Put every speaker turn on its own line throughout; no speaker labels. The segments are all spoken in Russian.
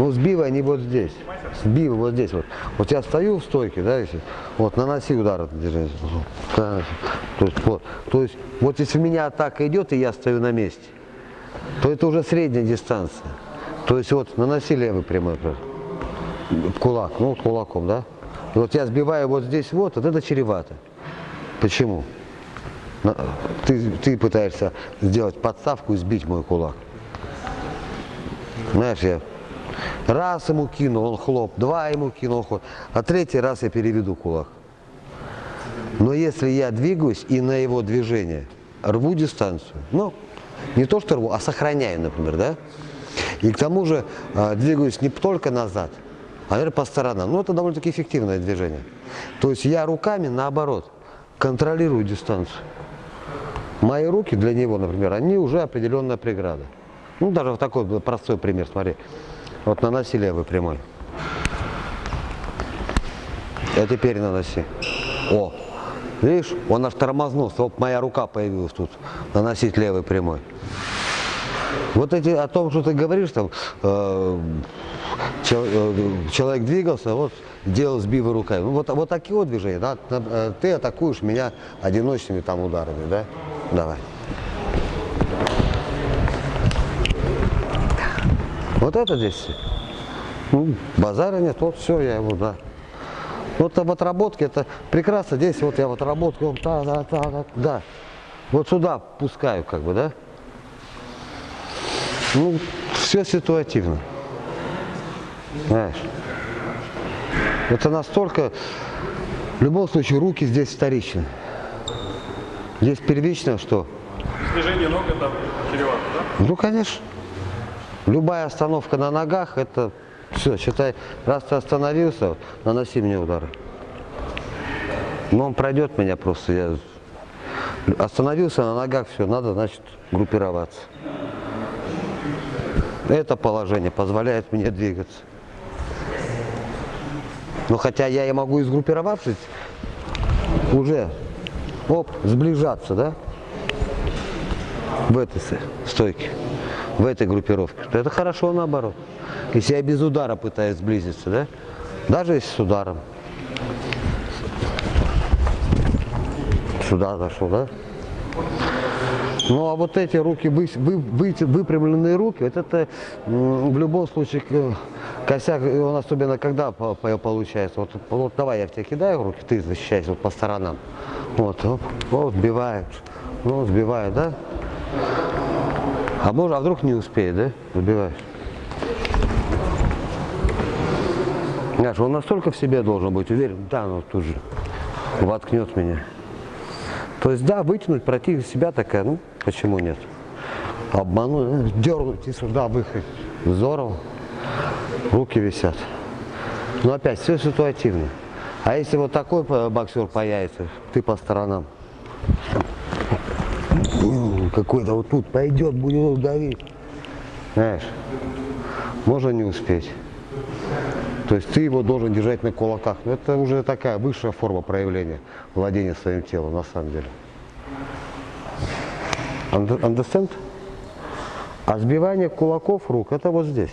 Ну, сбивай они вот здесь. Сбивай вот здесь вот. Вот я стою в стойке, да, если, вот, наноси удар То есть, вот, то есть, вот если у меня атака идет, и я стою на месте, то это уже средняя дистанция. То есть, вот, наноси левый прямой кулак, ну, вот кулаком, да. И вот я сбиваю вот здесь вот, вот это чревато. Почему? Ты, ты пытаешься сделать подставку и сбить мой кулак. Знаешь, я раз ему кинул, он хлоп, два ему кинул, хлоп, а третий раз я переведу кулак. Но если я двигаюсь и на его движение рву дистанцию, ну, не то что рву, а сохраняю, например, да? И к тому же а, двигаюсь не только назад, а, наверное, по сторонам. Ну, это довольно-таки эффективное движение. То есть я руками, наоборот, контролирую дистанцию. Мои руки для него, например, они уже определенная преграда. Ну, даже вот такой простой пример, смотри. Вот наноси левый прямой. А теперь наноси. О, видишь, он аж тормознулся. Оп, моя рука появилась тут. Наносить левый прямой. Вот эти, о том, что ты говоришь, там, э, чел- э, человек двигался, вот, делал сбивы руками. Ну, вот, вот такие вот движения, да, э, ты атакуешь меня одиночными там ударами, да? Давай. Вот это здесь, ну, базара нет, вот все, я его, да. Вот об отработке, это прекрасно, здесь вот я в отработке, вот, да, да, да, да, да. Вот сюда пускаю, как бы, да? Ну, все ситуативно. Знаешь. Это настолько... В любом случае, руки здесь вторичны. Здесь первично что?
Движение ног это чревато, да?
Ну, конечно. Любая остановка на ногах, это все, считай, раз ты остановился, наноси мне удары. Но он пройдет меня просто. Я остановился на ногах, все, надо, значит, группироваться. Это положение позволяет мне двигаться. Но хотя я и могу и сгруппировавшись, уже, оп, сближаться, да, в этой стойке, в этой группировке. то Это хорошо наоборот. Если я без удара пытаюсь сблизиться, да, даже если с ударом. Сюда зашел, да? Ну а вот эти руки, вы, вы, вы- выпрямленные руки, вот это в любом случае косяк, он особенно когда по- по- получается. Вот, вот давай я в тебя кидаю руки, ты защищайся вот по сторонам. Вот, оп, вот, сбиваешь, ну, сбиваю, да? А может, а вдруг не успеет, да? Сбиваешь. Знаешь, он настолько в себе должен быть уверен, да, ну тут же воткнет меня. То есть, да, вытянуть против себя такая, ну, почему нет? Обмануть, дернуть и сюда выехать. Здорово. Руки висят. Но опять, все ситуативно. А если вот такой э, боксер появится, ты по сторонам. Какой-то вот тут пойдет, будет давить. Знаешь, можно не успеть. То есть ты его должен держать на кулаках. Но это уже такая высшая форма проявления владения своим телом, на самом деле. Under- Understand? А сбивание кулаков рук, это вот здесь.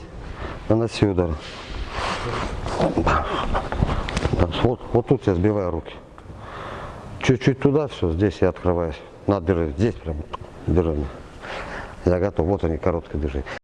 Удар. Да, Вот, вот тут я сбиваю руки. Чуть-чуть туда, все, здесь я открываюсь. Надо держать, здесь прям держи. Я готов. Вот они, короткое движение.